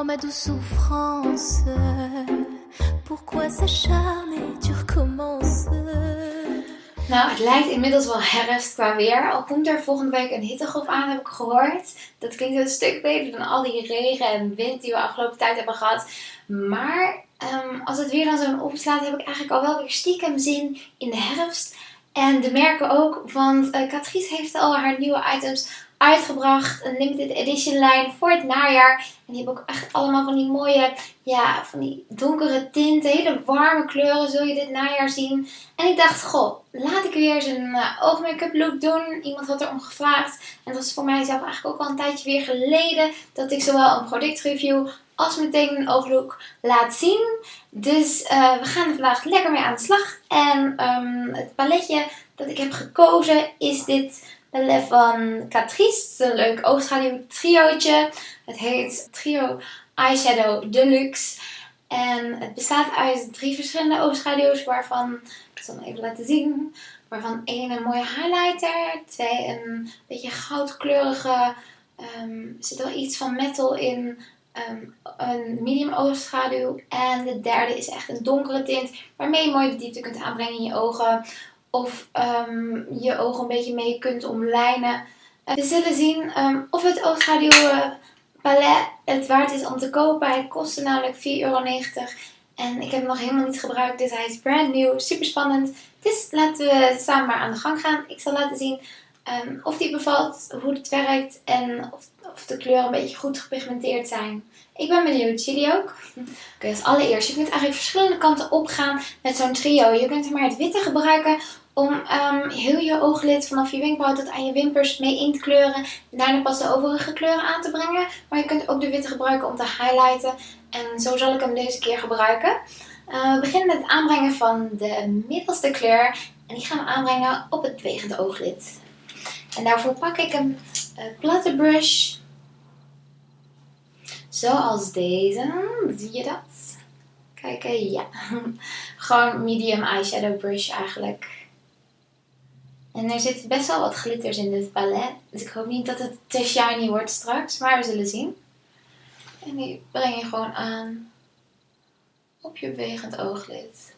Oh ma douce souffrance, pourquoi s'acharner, tu recommences. Nou, het lijkt inmiddels wel herfst qua weer. Al komt er volgende week een hittegolf aan, heb ik gehoord. Dat klinkt een stuk beter dan al die regen en wind die we afgelopen tijd hebben gehad. Maar ehm, als het weer dan zo opslaat, heb ik eigenlijk al wel weer stiekem zin in de herfst. En de merken ook, want uh, Catrice heeft al haar nieuwe items uitgebracht. Een limited edition lijn voor het najaar. En die hebben ook echt allemaal van die mooie, ja, van die donkere tinten. Hele warme kleuren zul je dit najaar zien. En ik dacht, goh, laat ik weer eens een uh, oogmake-up look doen. Iemand had erom gevraagd. En dat was voor mij zelf eigenlijk ook al een tijdje weer geleden. Dat ik zowel een productreview als een ooglook laat zien. Dus uh, we gaan er vandaag lekker mee aan de slag. En um, het paletje dat ik heb gekozen is dit palet van Catrice. Het een leuk oogschaduw triootje. Het heet Trio Eyeshadow Deluxe. En het bestaat uit drie verschillende oogschaduws waarvan, ik zal hem even laten zien, waarvan één een mooie highlighter, twee een beetje goudkleurige, um, er zit wel iets van metal in, um, een medium oogschaduw en de derde is echt een donkere tint waarmee je mooi de diepte kunt aanbrengen in je ogen of um, je ogen een beetje mee kunt omlijnen. Uh, we zullen zien um, of het oogschaduw palet het waard is om te kopen. Hij kostte namelijk 4,90 euro. En ik heb hem nog helemaal niet gebruikt, dus hij is brand new, super spannend. Dus laten we samen maar aan de gang gaan. Ik zal laten zien of die bevalt, hoe het werkt en of, of, de kleuren een beetje goed gepigmenteerd zijn. Ik ben benieuwd, jullie ook? Oké, als allereerst, je kunt eigenlijk verschillende kanten opgaan met zo'n trio. Je kunt er maar het witte gebruiken om um, heel je ooglid vanaf je wenkbrauw tot aan je wimpers mee in te kleuren. En daarna pas de overige kleuren aan te brengen. Maar je kunt ook de witte gebruiken om te highlighten. En zo zal ik hem deze keer gebruiken. Uh, we beginnen met het aanbrengen van de middelste kleur. En die gaan we aanbrengen op het bewegende ooglid. En daarvoor pak ik een uh, platte brush. Zoals deze. Zie je dat? Kijk, ja. Gewoon medium eyeshadow brush eigenlijk. En er zitten best wel wat glitters in dit palet. Dus ik hoop niet dat het te shiny wordt straks. Maar we zullen zien. En die breng je gewoon aan op je bewegend ooglid.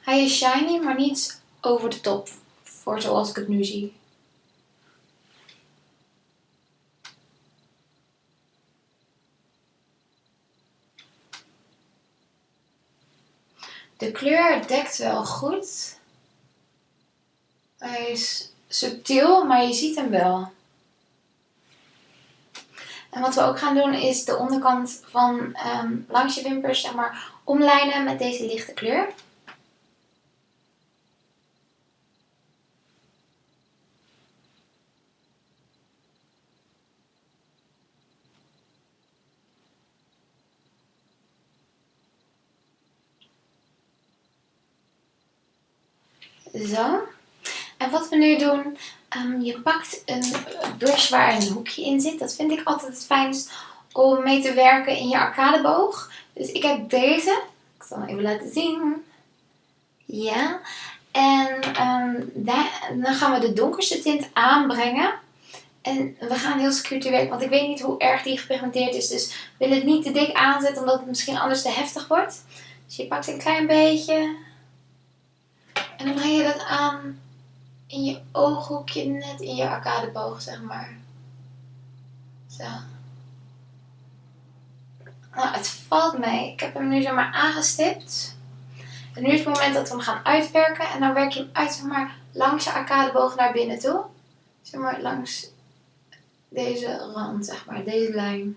Hij is shiny, maar niet over de top. Voor zoals ik het nu zie. De kleur dekt wel goed. Hij is subtiel, maar je ziet hem wel. En wat we ook gaan doen is de onderkant van um, langs je wimpers zeg maar, omlijnen met deze lichte kleur. Zo. En wat we nu doen, um, je pakt een brush waar een hoekje in zit. Dat vind ik altijd het fijnst om mee te werken in je arcadeboog. Dus ik heb deze. Ik zal hem even laten zien. Ja. En daar, dan gaan we de donkerste tint aanbrengen. En we gaan heel secuur te werk, want ik weet niet hoe erg die gepigmenteerd is. Dus ik wil het niet te dik aanzetten, omdat het misschien anders te heftig wordt. Dus je pakt een klein beetje. En dan breng je dat aan in je ooghoekje, net in je arcadeboog, zeg maar. Zo. Nou, het valt mee. Ik heb hem nu zeg maar aangestipt. En nu is het moment dat we hem gaan uitwerken. En dan werk je hem uit, zeg maar, langs je arcadeboog naar binnen toe. Zeg maar, langs deze rand, zeg maar, deze lijn.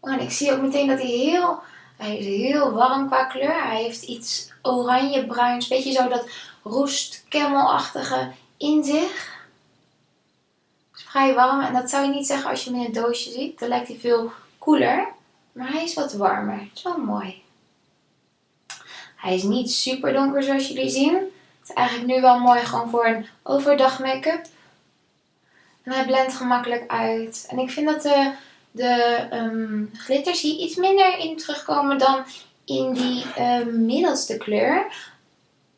Oh, en ik zie ook meteen dat hij heel hij is heel warm qua kleur. Hij heeft iets oranje-bruins, beetje zo dat roest camelachtige in zich. Is vrij warm en dat zou je niet zeggen als je hem in het doosje ziet. Dan lijkt hij veel koeler, maar hij is wat warmer. Het is wel mooi. Hij is niet super donker zoals jullie zien. Het is eigenlijk nu wel mooi gewoon voor een overdag make-up. En hij blendt gemakkelijk uit. En ik vind dat de de um, glitters hier iets minder in terugkomen dan in die um, middelste kleur.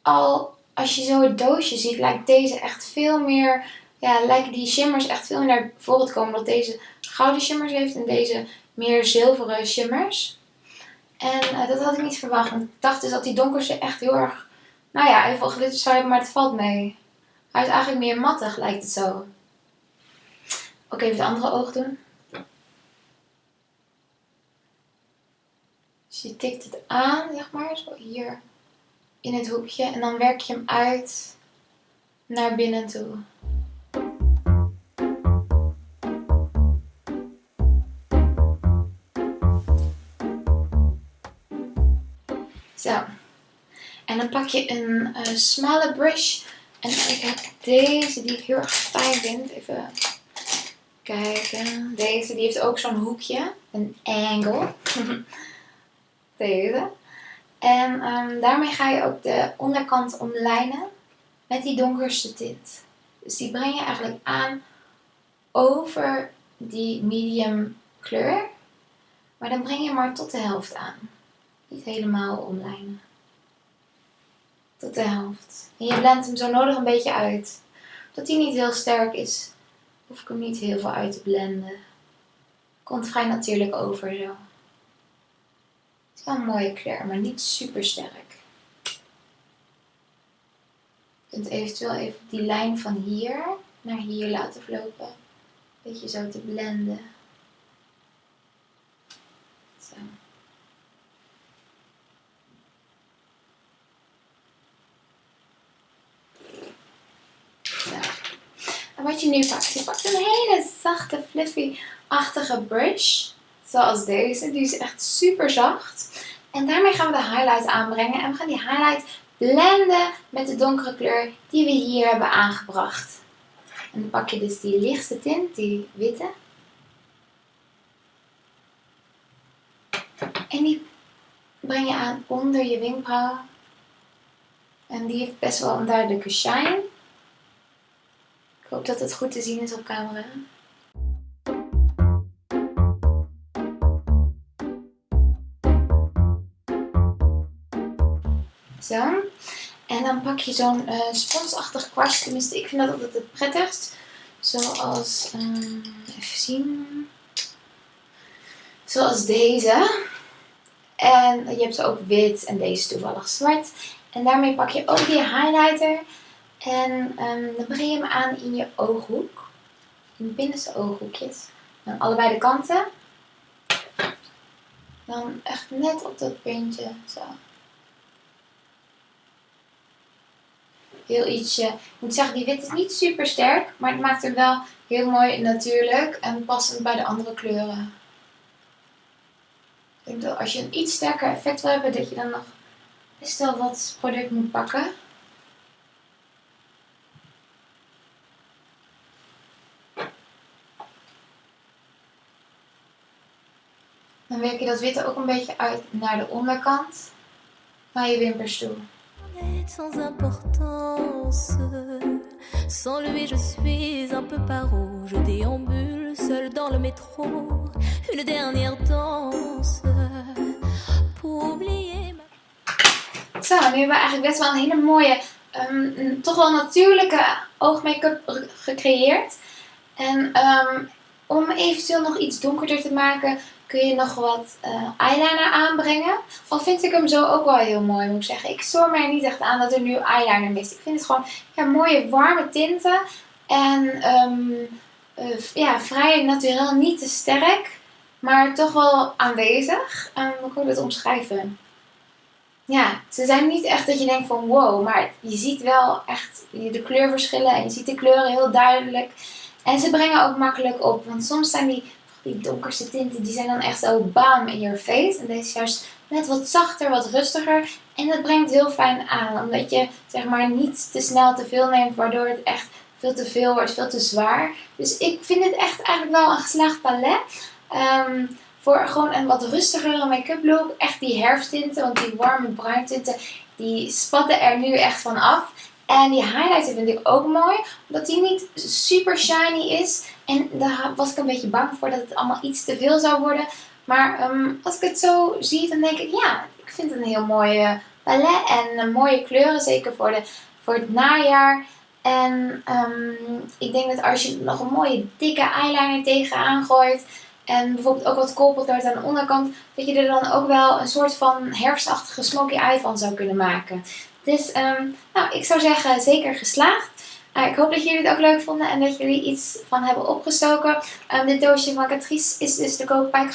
Al als je zo het doosje ziet, lijkt deze echt veel meer ja, lijken die shimmers echt veel meer naar voren te komen. Dat deze gouden shimmers heeft en deze meer zilveren shimmers. En eh, dat had ik niet verwacht. Ik dacht dus dat die donkerste echt heel erg, nou ja, heel veel glitter zou hebben, maar het valt mee. Hij is eigenlijk meer mattig, lijkt het zo. Ook even de andere oog doen. Dus je tikt het aan, zeg maar, zo hier in het hoekje. En dan werk je hem uit naar binnen toe. Zo. En dan pak je een uh, smalle brush. En ik heb deze die ik heel erg fijn vind. Even kijken. Deze die heeft ook zo'n hoekje. Een angle. deze. En um, daarmee ga je ook de onderkant omlijnen met die donkerste tint. Dus die breng je eigenlijk aan over die medium kleur. Maar dan breng je maar tot de helft aan. Niet helemaal omlijnen. Tot de helft. En je blendt hem zo nodig een beetje uit. Dat hij niet heel sterk is, hoef ik hem niet heel veel uit te blenden. Komt vrij natuurlijk over zo. Is wel een mooie kleur, maar niet super sterk. Je kunt eventueel even die lijn van hier naar hier laten verlopen. Een beetje zo te blenden. Zo. En wat je nu pakt, je pakt een hele zachte, fluffy-achtige brush. Zoals deze. Die is echt super zacht. En daarmee gaan we de highlight aanbrengen. En we gaan die highlight blenden met de donkere kleur die we hier hebben aangebracht. En dan pak je dus die lichtste tint, die witte. En die breng je aan onder je wenkbrauwen. En die heeft best wel een duidelijke shine. Ik hoop dat het goed te zien is op camera. Zo. En dan pak je zo'n uh, sponsachtig kwastje. Tenminste, ik vind dat altijd het prettigst. Zoals, um, even zien. Zoals deze. En je hebt ook wit en deze toevallig zwart. En daarmee pak je ook die highlighter. En um, dan breng je hem aan in je ooghoek. In de binnenste ooghoekjes. Aan allebei de kanten. Dan echt net op dat puntje. Zo. Heel ietsje. Ik moet zeggen, die wit is niet super sterk. Maar het maakt hem wel heel mooi natuurlijk. En passend bij de andere kleuren. Ik denk dat als je een iets sterker effect wil hebben. Dat je dan nog best wel wat product moet pakken. Dan werk je dat witte ook een beetje uit naar de onderkant. Naar je wimpers toe. Sans importance, sans lui je suis un peu paro. Je déambule seul dans le métro, une dernière danse pour oublier ma. Zo, nu hebben we eigenlijk best wel een hele mooie, um, toch wel natuurlijke oogmake-up gecreëerd. En um, om eventueel nog iets donkerder te maken, kun je nog wat uh, eyeliner aanbrengen. Al vind ik hem zo ook wel heel mooi, moet ik zeggen. Ik stoor mij niet echt aan dat er nu eyeliner mist. Ik vind het gewoon ja, mooie warme tinten. En um, uh, ja, vrij natuurlijk niet te sterk, maar toch wel aanwezig. Um, hoe kan ik het omschrijven? Ja, ze zijn niet echt dat je denkt van wow, maar je ziet wel echt de kleurverschillen en je ziet de kleuren heel duidelijk. En ze brengen ook makkelijk op, want soms zijn die die donkerste tinten, die zijn dan echt zo bam in your face. En deze is juist net wat zachter, wat rustiger. En dat brengt heel fijn aan, omdat je zeg maar niet te snel te veel neemt, waardoor het echt veel te veel wordt, veel te zwaar. Dus ik vind het echt eigenlijk wel een geslaagd palet. Ehm, voor gewoon een wat rustigere make-up look. Echt die herfsttinten, want die warme bruintinten, die spatten er nu echt van af. En die highlighter vind ik ook mooi, omdat die niet super shiny is. En daar was ik een beetje bang voor dat het allemaal iets te veel zou worden. Maar um, als ik het zo zie, dan denk ik, ja, ik vind het een heel mooie palet en mooie kleuren. Zeker voor, de, voor het najaar. En ehm, ik denk dat als je nog een mooie dikke eyeliner tegenaan gooit. En bijvoorbeeld ook wat koolpotlood aan de onderkant. Dat je er dan ook wel een soort van herfstachtige smoky eye van zou kunnen maken. Dus ehm, nou, ik zou zeggen zeker geslaagd. Uh, ik hoop dat jullie het ook leuk vonden en dat jullie iets van hebben opgestoken. Um, dit doosje van Catrice is dus te koop bij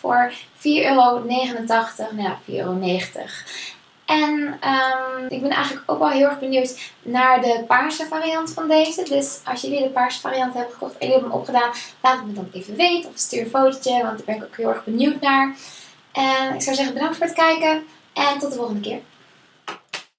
voor 4,89 euro. Nou ja, 4,90 euro. En um, ik ben eigenlijk ook wel heel erg benieuwd naar de paarse variant van deze. Dus als jullie de paarse variant hebben gekocht en jullie hebben hem opgedaan, laat het me dan even weten. Of stuur een fotootje, want daar ben ik ook heel erg benieuwd naar. En ik zou zeggen bedankt voor het kijken en tot de volgende keer.